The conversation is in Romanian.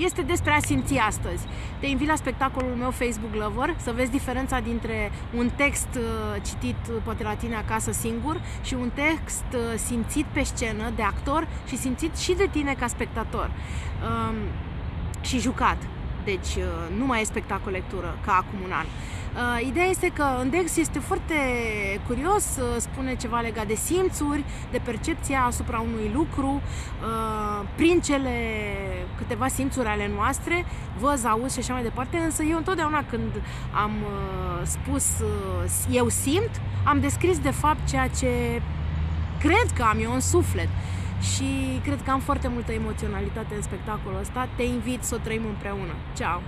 este despre a simți astăzi. Te invit la spectacolul meu Facebook Lover să vezi diferența dintre un text uh, citit uh, poate la tine acasă singur și un text uh, simțit pe scenă de actor și simțit și de tine ca spectator um, și jucat. Deci nu mai e spectacol lectură ca acum un an. Uh, ideea este că Index este foarte curios, uh, spune ceva legat de simțuri, de percepția asupra unui lucru, uh, prin cele câteva simțuri ale noastre, văz, auz și așa mai departe, însă eu întotdeauna când am uh, spus uh, eu simt, am descris de fapt ceea ce cred că am eu în suflet și cred că am foarte multă emoționalitate în spectacolul ăsta. Te invit să o trăim împreună. Ciao!